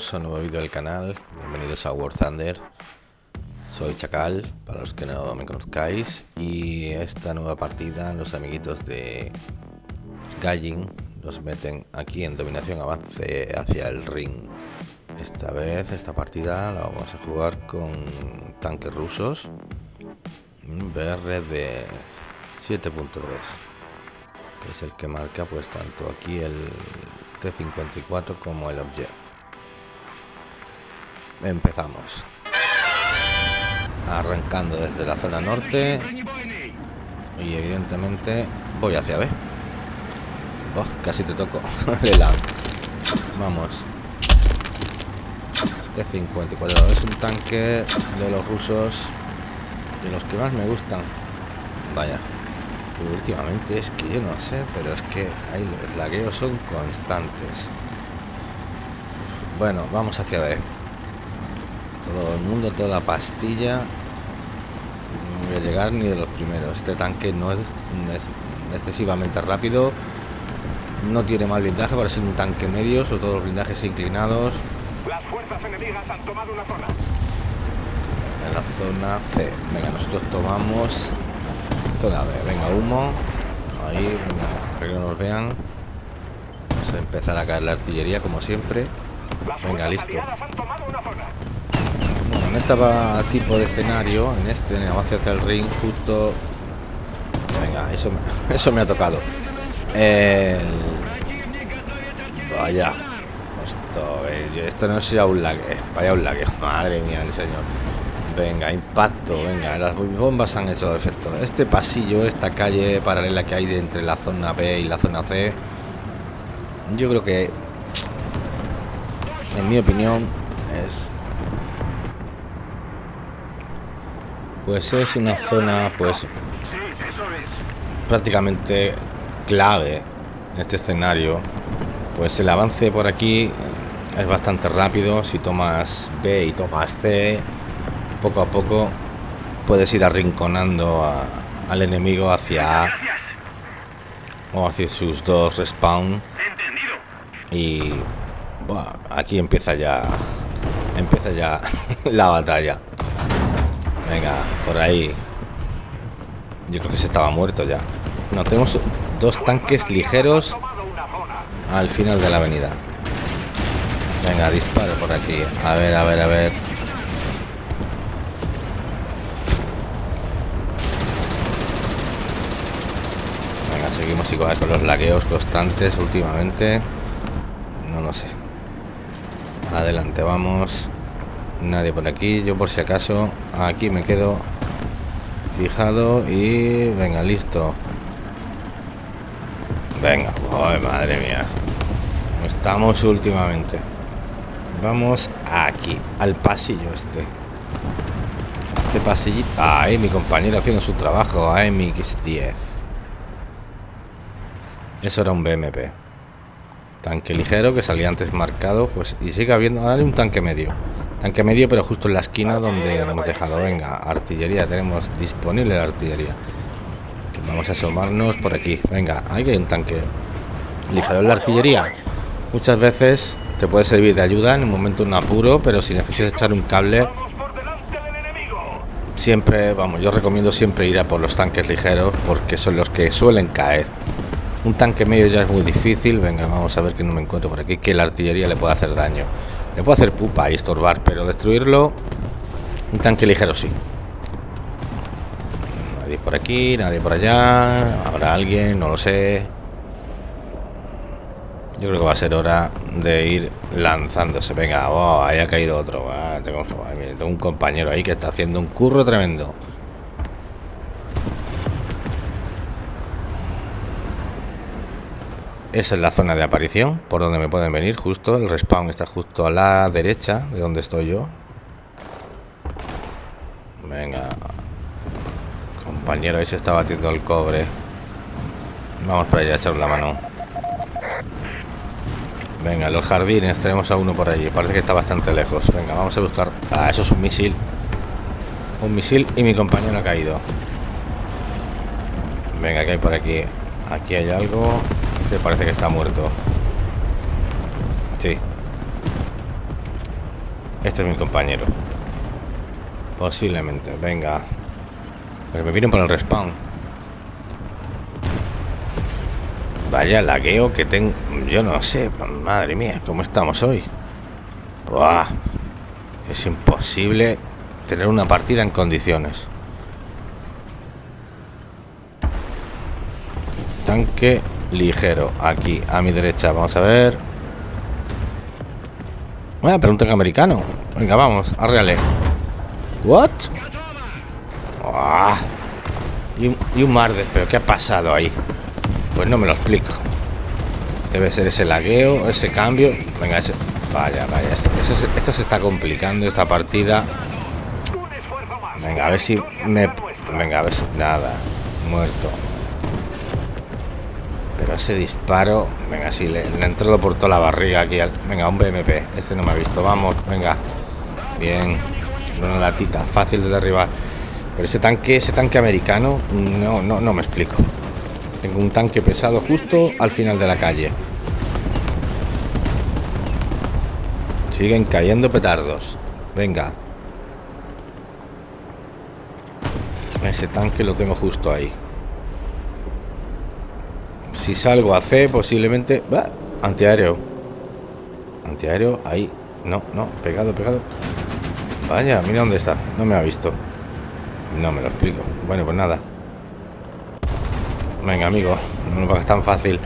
A un nuevo vídeo del canal, bienvenidos a War Thunder. Soy Chacal, para los que no me conozcáis, y esta nueva partida los amiguitos de Gallin nos meten aquí en dominación avance hacia el ring. Esta vez, esta partida la vamos a jugar con tanques rusos, un BR de 7.3 que es el que marca pues tanto aquí el T54 como el Object. Empezamos. Arrancando desde la zona norte y evidentemente voy hacia B. Oh, casi te toco. Vamos. T54 es un tanque de los rusos de los que más me gustan. Vaya, últimamente es que yo no sé, pero es que ahí los lagueos son constantes. Bueno, vamos hacia B. Todo el mundo, toda pastilla. No voy a llegar ni de los primeros. Este tanque no es excesivamente rápido. No tiene mal blindaje para ser un tanque medio, sobre todo los blindajes inclinados. Las fuerzas enemigas han tomado una zona. En la zona C. Venga, nosotros tomamos zona B. Venga, humo. Ahí, venga, para que no nos vean. Vamos a empezar a caer la artillería como siempre. Venga, listo. En este tipo de escenario, en este, en el avance hacia el ring, justo... Venga, eso eso me ha tocado. Vaya. Esto, eh, esto no sea un lag. Vaya un lag. Madre mía, el señor. Venga, impacto, venga, las bombas han hecho efecto. Este pasillo, esta calle paralela que hay de entre la zona B y la zona C, yo creo que, en mi opinión, es... Pues es una zona, pues, prácticamente clave en este escenario. Pues el avance por aquí es bastante rápido. Si tomas B y tomas C, poco a poco puedes ir arrinconando al enemigo hacia o hacia sus dos respawn y aquí empieza ya empieza ya la batalla venga por ahí yo creo que se estaba muerto ya no tenemos dos tanques ligeros al final de la avenida venga disparo por aquí a ver a ver a ver seguimos igual con los lagueos constantes últimamente. No lo sé. Adelante, vamos. Nadie por aquí. Yo por si acaso aquí me quedo fijado y venga, listo. Venga, madre mía. Estamos últimamente. Vamos aquí, al pasillo este. Este pasillito. Ay, mi compañero haciendo su trabajo. Ay, mi X10. Eso era un BMP. Tanque ligero que salía antes marcado, pues y sigue habiendo ahora un tanque medio. Tanque medio, pero justo en la esquina donde hemos dejado. Venga, artillería, tenemos disponible la artillería. Vamos a asomarnos por aquí. Venga, hay un tanque ligero en la artillería. Muchas veces te puede servir de ayuda en un momento un apuro, pero si necesitas echar un cable, siempre, vamos, yo recomiendo siempre ir a por los tanques ligeros porque son los que suelen caer. Un tanque medio ya es muy difícil. Venga, vamos a ver que no me encuentro por aquí. Que la artillería le puede hacer daño. Le puede hacer pupa y estorbar, pero destruirlo... Un tanque ligero sí. Nadie por aquí, nadie por allá. Habrá alguien, no lo sé. Yo creo que va a ser hora de ir lanzándose. Venga, oh, ahí ha caído otro. Ah, tengo un compañero ahí que está haciendo un curro tremendo. Esa es la zona de aparición, por donde me pueden venir, justo. El respawn está justo a la derecha de donde estoy yo. Venga. Compañero, ahí se está batiendo el cobre. Vamos para allá a echar la mano. Venga, los jardines, tenemos a uno por allí. Parece que está bastante lejos. Venga, vamos a buscar... Ah, eso es un misil. Un misil y mi compañero ha caído. Venga, que hay por aquí? Aquí hay algo parece que está muerto. Sí, Este es mi compañero. Posiblemente. Venga. Pero me vienen por el respawn. Vaya lagueo que tengo. Yo no sé. Madre mía, ¿cómo estamos hoy? Es imposible tener una partida en condiciones. Tanque ligero. Aquí, a mi derecha. Vamos a ver. Pero un tanque americano. Venga, vamos, arreale. ¿What? Y, un, y un mar de... ¿Pero qué ha pasado ahí? Pues no me lo explico. Debe ser ese lagueo, ese cambio. Venga, ese... Vaya, vaya. Esto, esto, se está complicando, esta partida. Venga, a ver si me... Venga, a ver si... Nada. Muerto. Ese disparo... Venga, sí, le, le entrado por toda la barriga aquí. Al, venga, un BMP. Este no me ha visto. Vamos, venga. Bien. Una latita. Fácil de derribar. Pero ese tanque, ese tanque americano... No, no, no me explico. Tengo un tanque pesado justo al final de la calle. Siguen cayendo petardos. Venga. Ese tanque lo tengo justo ahí. Si salgo a C, posiblemente... ¡Bah! Antiaéreo. Antiaéreo, ahí. No, no, pegado, pegado. Vaya, mira dónde está. No me ha visto. No me lo explico. Bueno, pues nada. Venga, amigo. No me es tan fácil.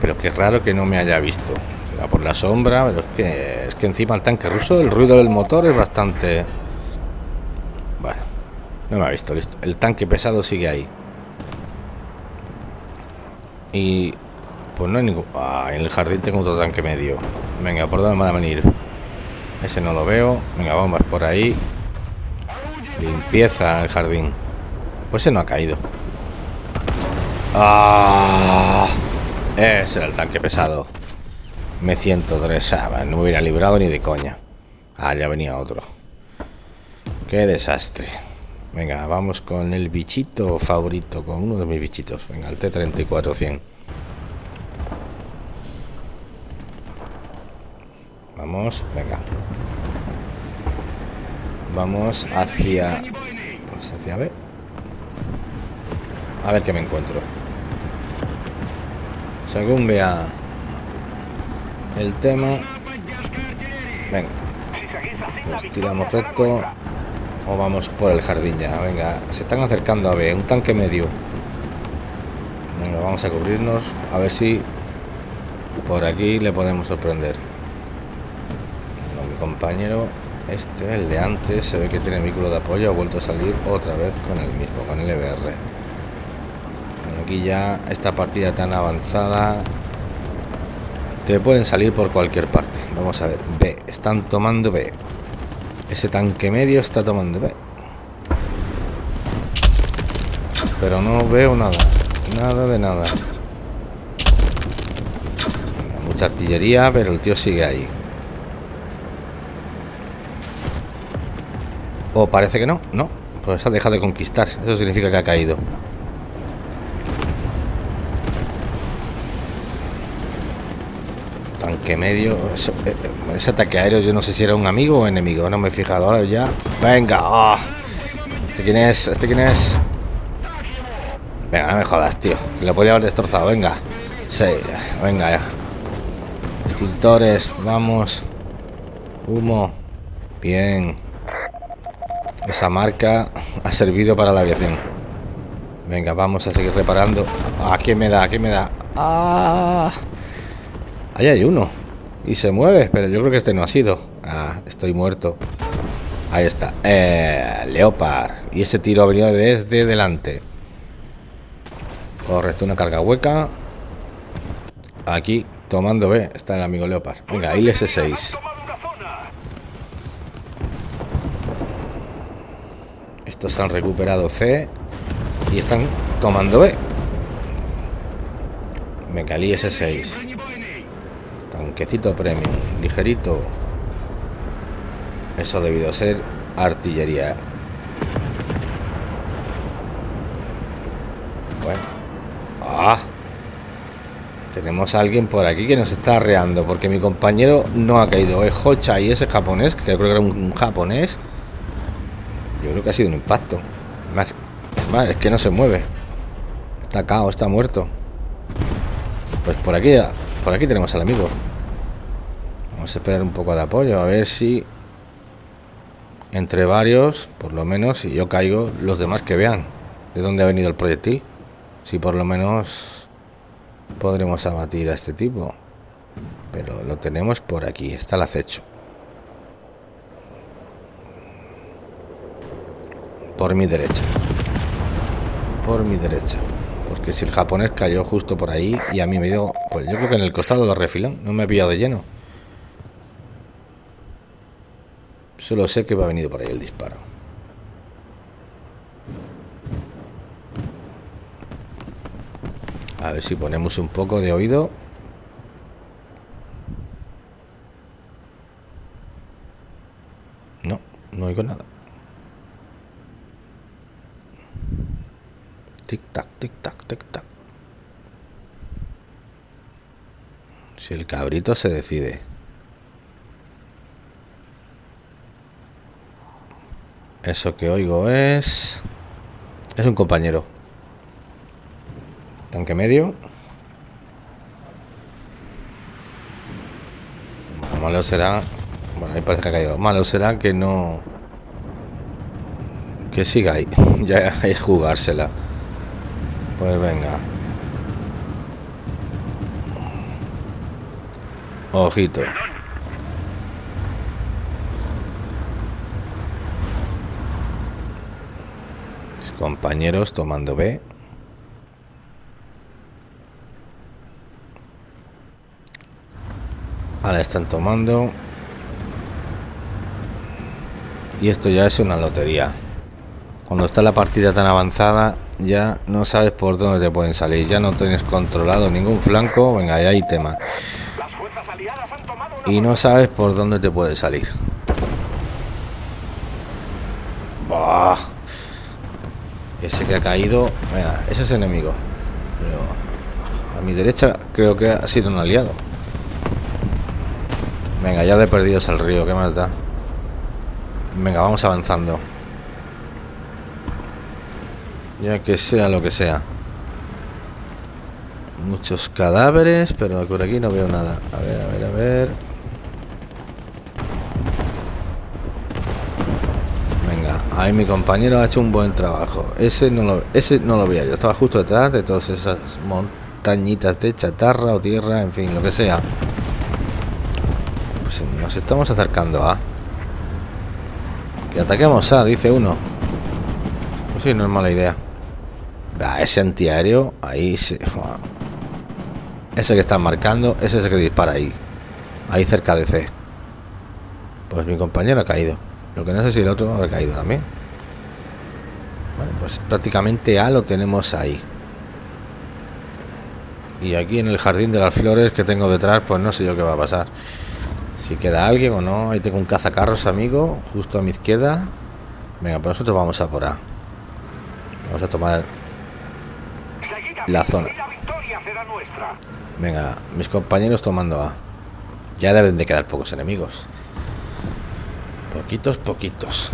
Pero qué raro que no me haya visto. Será por la sombra, pero es que, es que encima el tanque ruso, el ruido del motor es bastante... Bueno, no me ha visto, listo. El tanque pesado sigue ahí. Y... Pues no hay ningún... Ah, en el jardín tengo otro tanque medio. Venga, ¿por dónde van a venir? Ese no lo veo. Venga, vamos por ahí. Limpieza el jardín. Pues ese no ha caído. Ah, ese era el tanque pesado. Me 103. Ah, no me hubiera librado ni de coña. Ah, ya venía otro. Qué desastre. Venga, vamos con el bichito favorito, con uno de mis bichitos. Venga, el T-34-100. Vamos, venga. Vamos hacia... Pues hacia B. A ver qué me encuentro. Según vea el tema. Venga. Pues tiramos recto. O vamos por el jardín ya. Venga, se están acercando a B. Un tanque medio. Venga, vamos a cubrirnos. A ver si por aquí le podemos sorprender. mi compañero, este, el de antes, se ve que tiene vehículo de apoyo. Ha vuelto a salir otra vez con el mismo, con el EBR. Aquí ya esta partida tan avanzada te pueden salir por cualquier parte. Vamos a ver. B. Están tomando B. Ese tanque medio está tomando. Pero no veo nada. Nada de nada. Mucha artillería, pero el tío sigue ahí. O parece que no. No. Pues ha dejado de conquistar. Eso significa que ha caído. Tanque medio. Eh, ese ataque aéreo, yo no sé si era un amigo o enemigo. No me he fijado ahora ya. Venga. Oh. ¿Este quién es? ¿Este quién es? Venga, no me jodas, tío. Lo podía haber destrozado. Venga. Sí, venga ya. Extintores, vamos. Humo. Bien. Esa marca ha servido para la aviación. Venga, vamos a seguir reparando. ¿A quién me da? ¿A quién me da? ¡Ah! Ahí hay uno. Y se mueve, pero yo creo que este no ha sido. Ah, estoy muerto. Ahí está. Eh, Leopard. Y ese tiro ha venido desde delante. Correcto, una carga hueca. Aquí, tomando B, está el amigo Leopard. Venga, ahí S6. Estos han recuperado C. Y están tomando B. Venga, el IS-6. Tanquecito premium, ligerito. Eso debido a ser artillería. Bueno. Ah. Tenemos a alguien por aquí que nos está arreando, porque mi compañero no ha caído. Es Hocha y ese japonés, que creo que era un, japonés. Yo creo que ha sido un impacto. Es que no se mueve. Está cao, está muerto. Pues por aquí, por aquí tenemos al amigo. Vamos a esperar un poco de apoyo, a ver si entre varios, por lo menos, si yo caigo, los demás que vean de dónde ha venido el proyectil. Si por lo menos podremos abatir a este tipo. Pero lo tenemos por aquí, está el acecho. Por mi derecha. Por mi derecha. Porque si el japonés cayó justo por ahí y a mí me dio, pues yo creo que en el costado de refilón, no me he pillado de lleno. Solo sé que va a venir por ahí el disparo. A ver si ponemos un poco de oído. No, no oigo nada. Tic tac, tic tac, tic tac. Si el cabrito se decide. Eso que oigo es... Es un compañero. Tanque medio. malo será... Bueno, ahí parece que ha caído. Malo será que no... Que siga ahí. ya es jugársela. Pues venga. Ojito. Compañeros tomando B. Ahora están tomando. Y esto ya es una lotería. Cuando está la partida tan avanzada, ya no sabes por dónde te pueden salir. Ya no tienes controlado ningún flanco. Venga, ya hay tema. Y no sabes por dónde te puede salir. Bah. Ese que ha caído... ese es enemigo. a mi derecha creo que ha sido un aliado. Venga, ya de perdidos al río, ¿qué más da? Venga, vamos avanzando. Ya que sea lo que sea. Muchos cadáveres, pero por aquí no veo nada. A ver, a ver, a ver. Ahí mi compañero ha hecho un buen trabajo. Ese no lo, ese no lo veía yo. Estaba justo detrás de todas esas montañitas de chatarra o tierra, en fin, lo que sea. Pues nos estamos acercando a... Que ataquemos a, dice uno. Pues sí, no es mala idea. ese antiaéreo, ahí se... Ese que están marcando, ese es el que dispara ahí. Ahí cerca de C. Pues mi compañero ha caído. Lo que no sé si el otro ha caído también. Bueno, pues prácticamente A lo tenemos ahí. Y aquí en el jardín de las flores que tengo detrás, pues no sé yo qué va a pasar. Si queda alguien o no. Ahí tengo un cazacarros, amigo, justo a mi izquierda. Venga, pues nosotros vamos a por A. Vamos a tomar la zona. Venga, mis compañeros tomando A. Ya deben de quedar pocos enemigos. Poquitos, poquitos.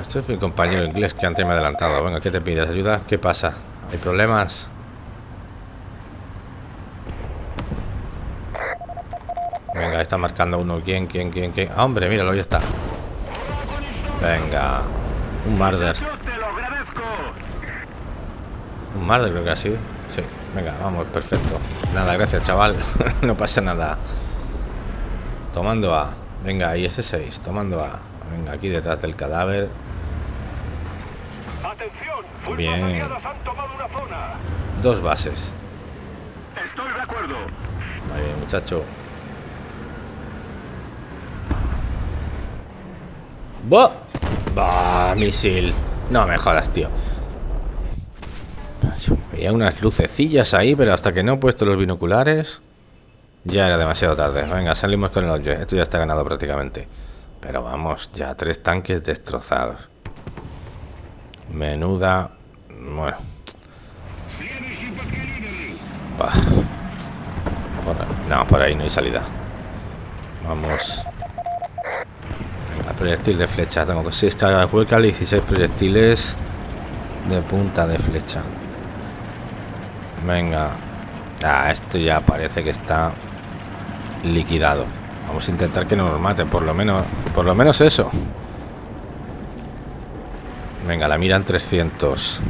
este es mi compañero inglés que antes me ha adelantado. Venga, ¿qué te pides? ¿Ayuda? ¿Qué pasa? ¿Hay problemas? Venga, está marcando uno. ¿Quién, quién, quién, quién? Ah, hombre, míralo, ahí está. Venga. Un marder. Un marder creo que sido. Sí, venga, vamos, perfecto. Nada, gracias, chaval. no pasa nada. Tomando a... Venga, ahí ese 6, tomando A. Venga, aquí detrás del cadáver. Bien. Dos bases. Estoy de acuerdo. Vale, muchacho. ¡Bah! ¡Bah! Misil. No me jodas, tío. Veía unas lucecillas ahí, pero hasta que no he puesto los binoculares... Ya era demasiado tarde. Venga, salimos con el hoyo. Esto ya está ganado prácticamente. Pero vamos, ya tres tanques destrozados. Menuda... Bueno. no, por ahí no hay salida. Vamos. Venga, proyectil de flecha. Tengo 6 cargas huecas y 16 proyectiles de punta de flecha. Venga. Ah, esto ya parece que está liquidado. Vamos a intentar que no nos maten, por lo menos, por lo menos eso. Venga, la miran 300.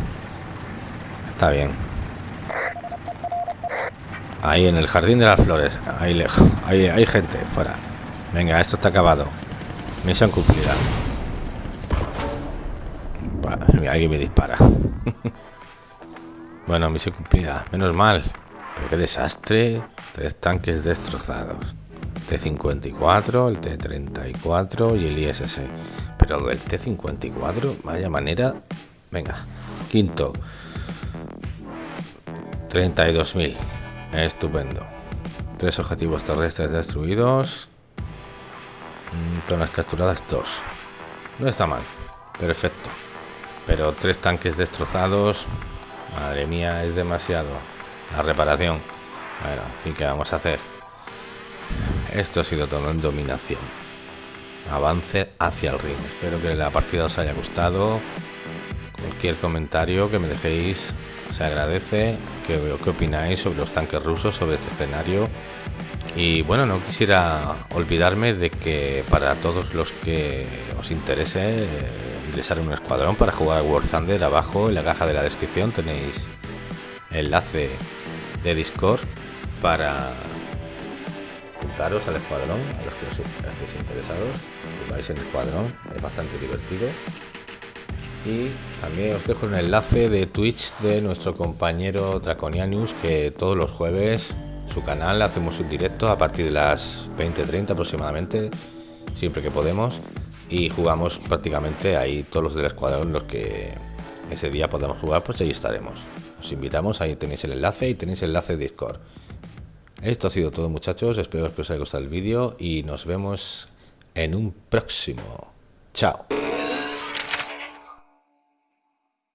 Está bien. Ahí en el jardín de las flores. Ahí lejos. Ahí hay gente fuera. Venga, esto está acabado. Misión cumplida. alguien me dispara. bueno, misión cumplida. Menos mal. Pero qué desastre. Tres tanques destrozados. T-54, el T-34 y el ISS. Pero el T-54, vaya manera... Venga, quinto. 32.000. Estupendo. Tres objetivos terrestres destruidos. Mm, zonas capturadas, dos. No está mal. Perfecto. Pero tres tanques destrozados. Madre mía, es demasiado. La reparación. Bueno, así que vamos a hacer. Esto ha sido todo en dominación. Avance hacia el ring. Espero que la partida os haya gustado. Cualquier comentario que me dejéis se agradece. ¿Qué opináis sobre los tanques rusos, sobre este escenario? Y bueno, no quisiera olvidarme de que para todos los que os interese ingresar en un escuadrón para jugar War Thunder, abajo en la caja de la descripción tenéis enlace de Discord para al escuadrón, a los que os estéis interesados, vais en el escuadrón, es bastante divertido. Y también os dejo un enlace de Twitch de nuestro compañero Draconianus, que todos los jueves su canal hacemos un directo a partir de las 20-30 aproximadamente, siempre que podemos, y jugamos prácticamente ahí todos los del escuadrón, los que ese día podamos jugar, pues ahí estaremos. Os invitamos, ahí tenéis el enlace y tenéis el enlace de Discord. Esto ha sido todo muchachos, espero que os haya gustado el vídeo y nos vemos en un próximo. Chao.